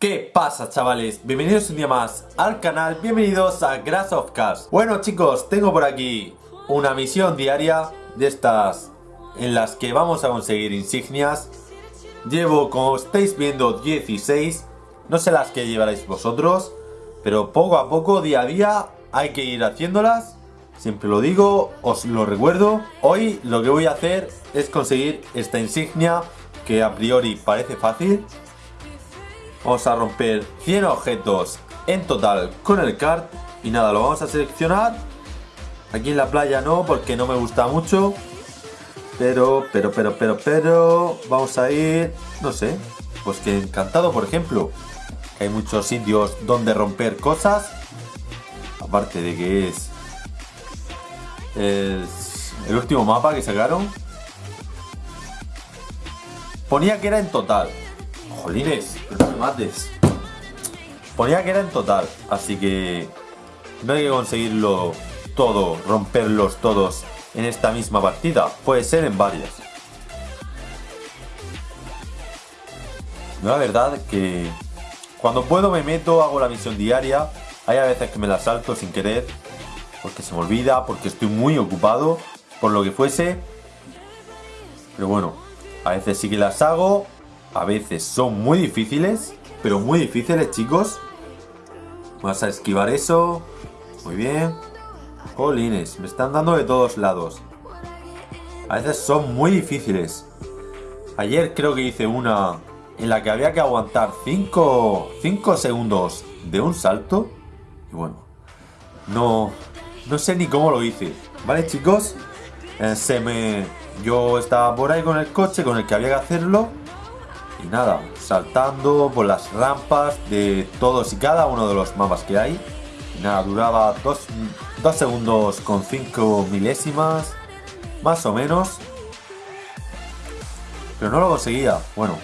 ¿Qué pasa chavales? Bienvenidos un día más al canal, bienvenidos a Grass of Cars. Bueno chicos, tengo por aquí una misión diaria de estas en las que vamos a conseguir insignias. Llevo, como estáis viendo, 16 No sé las que llevaréis vosotros Pero poco a poco, día a día, hay que ir haciéndolas. Siempre lo digo, os lo recuerdo. Hoy lo que voy a hacer es conseguir esta insignia Que a priori parece fácil Vamos a romper 100 objetos en total con el kart. Y nada, lo vamos a seleccionar. Aquí en la playa no, porque no me gusta mucho. Pero, pero, pero, pero, pero... Vamos a ir... No sé. Pues que encantado, por ejemplo. Hay muchos sitios donde romper cosas. Aparte de que es... Es el último mapa que sacaron. Ponía que era en total. Jolines, no me. Ponía que era en total, así que no hay que conseguirlo todo, romperlos todos en esta misma partida. Puede ser en varias. La verdad que cuando puedo me meto, hago la misión diaria. Hay a veces que me la salto sin querer, porque se me olvida, porque estoy muy ocupado, por lo que fuese. Pero bueno, a veces sí que las hago a veces son muy difíciles, pero muy difíciles, chicos. Vas a esquivar eso. Muy bien. Jolines, me están dando de todos lados. A veces son muy difíciles. Ayer creo que hice una en la que había que aguantar 5 segundos de un salto. Y bueno, no, no sé ni cómo lo hice. ¿Vale, chicos? Eh, se me... Yo estaba por ahí con el coche con el que había que hacerlo y nada, saltando por las rampas de todos y cada uno de los mapas que hay. Y nada, duraba 2 segundos con 5 milésimas, más o menos. Pero no lo conseguía. Bueno,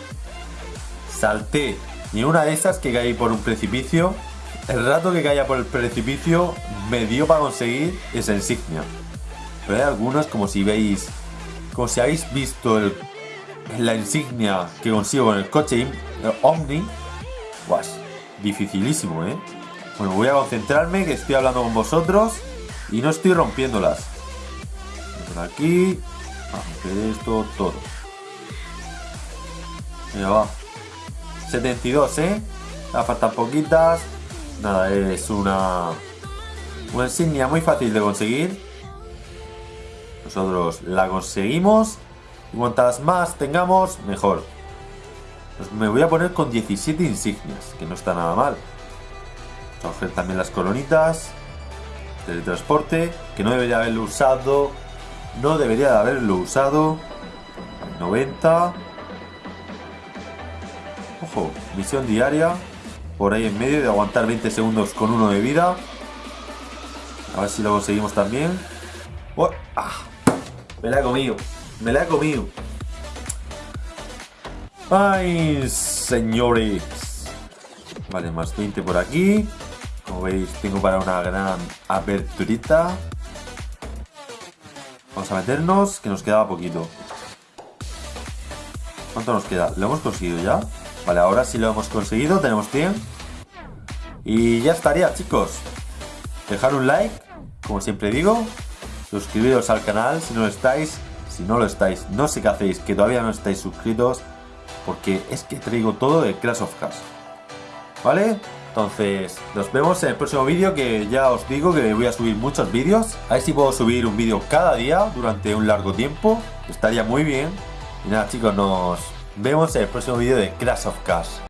salté y una de esas que caí por un precipicio. El rato que caía por el precipicio me dio para conseguir esa insignia. Pero hay algunos, como si veis, como si habéis visto el la insignia que consigo con el coche Omni, pues dificilísimo, ¿eh? Bueno, voy a concentrarme, que estoy hablando con vosotros y no estoy rompiéndolas. Por aquí, romper esto todo. Venga, va. 72, ¿eh? Me faltan poquitas. Nada, es una, una insignia muy fácil de conseguir. Nosotros la conseguimos y cuantas más tengamos, mejor. Pues me voy a poner con 17 insignias, que no está nada mal. Vamos a coger también las colonitas. Teletransporte, que no debería haberlo usado. No debería de haberlo usado. 90. Ojo, misión diaria. Por ahí en medio de aguantar 20 segundos con uno de vida. A ver si lo conseguimos también. Oh, ah, comido. Me la he comido. Ay, señores. Vale, más 20 por aquí. Como veis, tengo para una gran aperturita. Vamos a meternos, que nos quedaba poquito. ¿Cuánto nos queda? ¿Lo hemos conseguido ya? Vale, ahora sí lo hemos conseguido, tenemos 100. Y ya estaría, chicos. Dejar un like, como siempre digo. Suscribiros al canal si no estáis. Si no lo estáis, no sé qué hacéis, que todavía no estáis suscritos, porque es que traigo todo de Clash of Cars. ¿Vale? Entonces, nos vemos en el próximo vídeo, que ya os digo que voy a subir muchos vídeos. A ver si puedo subir un vídeo cada día durante un largo tiempo. Estaría muy bien. Y nada chicos, nos vemos en el próximo vídeo de Clash of Cars.